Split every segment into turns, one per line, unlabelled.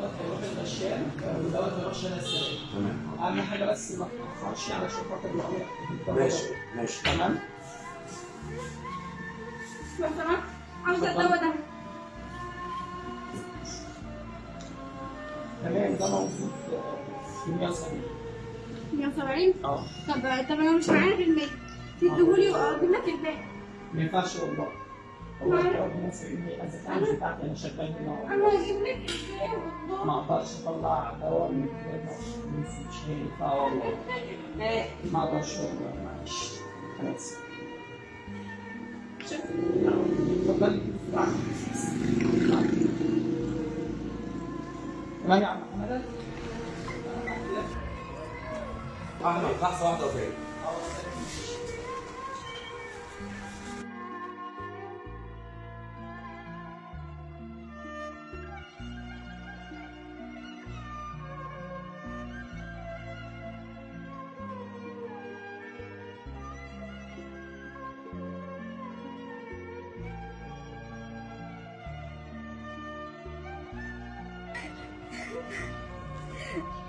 دوت هيروح الغشام ودوت هيروح شارع السلام
تمام.
أهم حاجة بس ما تتاخرش علشان خاطر العمر
ماشي ماشي.
تمام؟
سمحت عاوزة الدواء ده.
تمام ده موجود في 170
170
آه.
طب طب أنا مش معايا بالمية تديهولي واجيب لك الباقي
ما ينفعش والله ما أقدرش اطلع الكتاب مش هينفع والله ما أقدرش والله معلش أنا اسف اتفضلي تمام يا عم محمد
احمد لحظه واحدة وجاي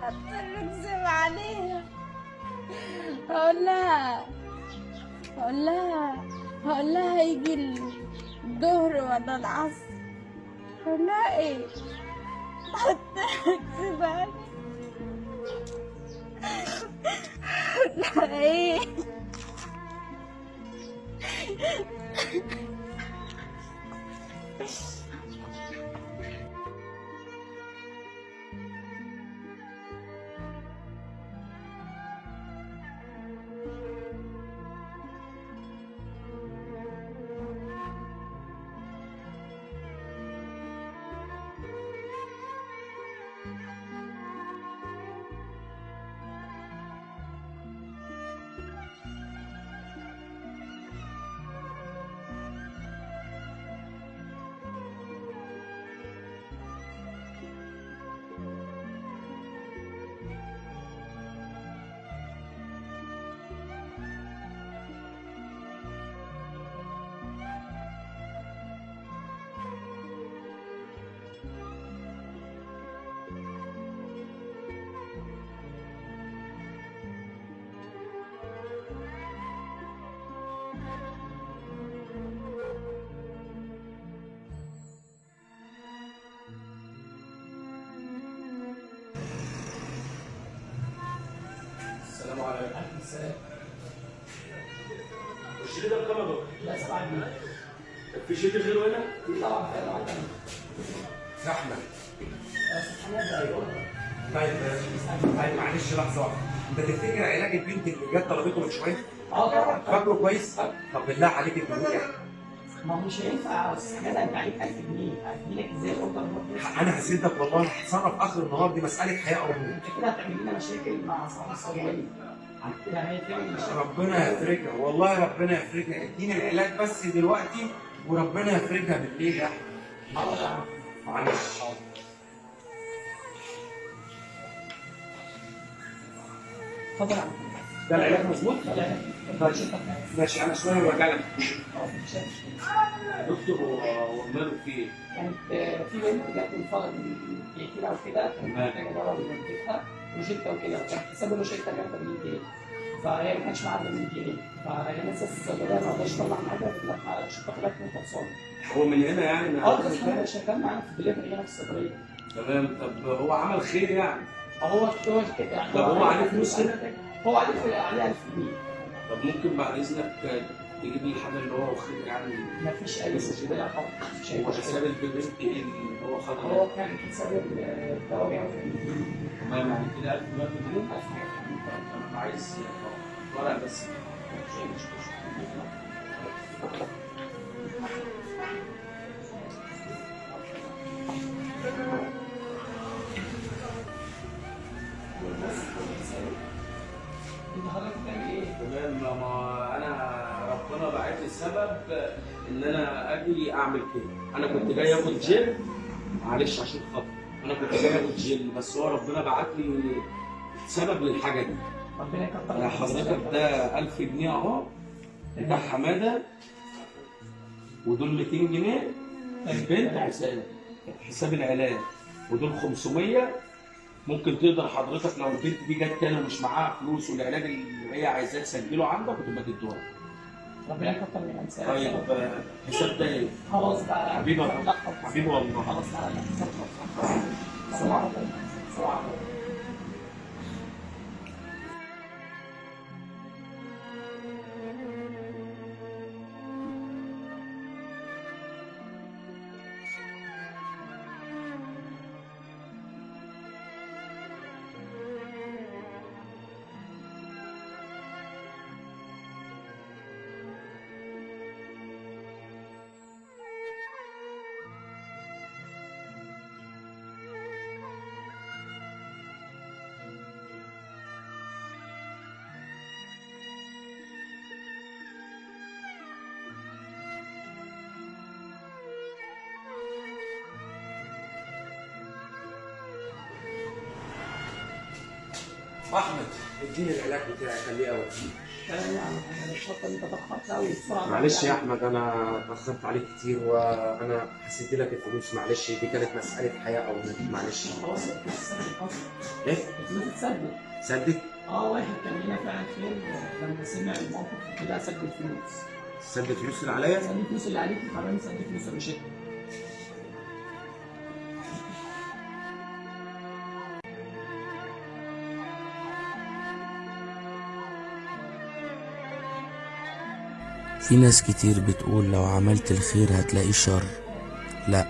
هضطر اكذب عليها هقول لها هقول لها هقول لها يجي الظهر ولا العصر. هقول لها إيه؟ هضطر اكذب عليها إيه؟
السلام عليكم.
عليكم السلام
الشريط ده بكام يا؟
لا سبعة جنيه.
في شريط غيره هنا؟
في طبعا في
زحمه
محمد أيوه
طيب طيب معلش لحظة. واحدة أنت تفتكر علاج البنت اللي جت طلبته من شوية؟
آه طبعا.
فاكره كويس؟ طب بالله عليك اديني
ما هو مش هينفع بس حاجة انت عليك 1000 جنيه هديلك إزاي الاوردر برضه
أنا هسيبك والله هتصرف آخر النهار دي مسألة حياة أو موت
أنت كده هتعمل لنا مشاكل مع اصحاب الصيدليه هيتعمل مشاكل
ربنا يفرجها والله ربنا يفرجها. اديني العلاج بس دلوقتي وربنا يفرجها بالليل يا
أحمد.
معلش.
اتفضل يا عم
ده العلاج مظبوط؟ طيب ماشي أنا شوية وارجع لك
دكتور هو ماله في إيه؟
كانت آه، في بنت جت من فرق من دقيقتين أو كده كانت
تمام.
محتاجه دواء لوالدتها روشته وكده كان حساب الروشته كانت 80 جنيه فهي ما كانش معاها 80 جنيه فهي لسه الصيدليه ما رضاش تطلع لما عشان تاخد لك من خلصانه
هو من هنا يعني؟ من آه
بس أنا شغال معانا في الدليفري هنا في الصيدليه
تمام. طب هو عمل خير يعني؟
هو هو كده يعني
طب هو عليه فلوس هنا؟
هو عليه عليه 1000 جنيه.
طب ممكن بعد إذنك تجيب لي الحاجة اللي هو واخدها يعني؟
ما فيش اي مشكلة. خالص مفيش أي
هو حساب
مشكله
اللي هو خدها.
هو كان حساب الدواء 180
تمام يعني كده 1000 دلوقتي جنيه
1000 جنيه
أنا عايز ورق بس.
مفيش
أي مشكلة. السبب إن أنا أجي أعمل كده. أنا كنت جاي آخد جيل معلش عشان خاطر. أنا كنت جاي آخد جيل بس هو ربنا بعت لي سبب للحاجة دي.
ربنا يكتر.
يا حضرتك ده 1000 جنيه أهو. بتاع حمادة. ودول 200 جنيه. البنت حساب حساب العلاج. ودول 500 ممكن تقدر حضرتك لو البنت دي جت تاني ومش معاها فلوس والعلاج اللي هي عايزاه تسجله عندك وتبقى تدوها
ربنا يكتر من امثالك
طيب حساب إيه؟
خلاص بقى
حبيبي. حبيبي والله.
خلاص تعالى السلام عليكم السلام عليكم
أحمد. اديني العلاج بتاعي خليه
يعني بسرعة.
معلش يا أحمد أنا اتاخرت عليك كتير وأنا حسيت لك الفلوس معلش دي كانت مسألة حياة أو موت معلش.
خلاص
إيه؟
الفلوس اتسدد
صدق
آه واحد كان هنا فعلا خير لما سمع الموقف كده سدد فلوس.
سد الفلوس اللي عليا؟
سدد الفلوس اللي عليك وكمان سدد فلوس الروشته
في ناس كتير بتقول لو عملت الخير هتلاقي شر. لا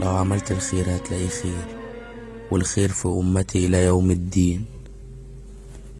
لو عملت الخير هتلاقي خير والخير في أمتي إلى يوم الدين.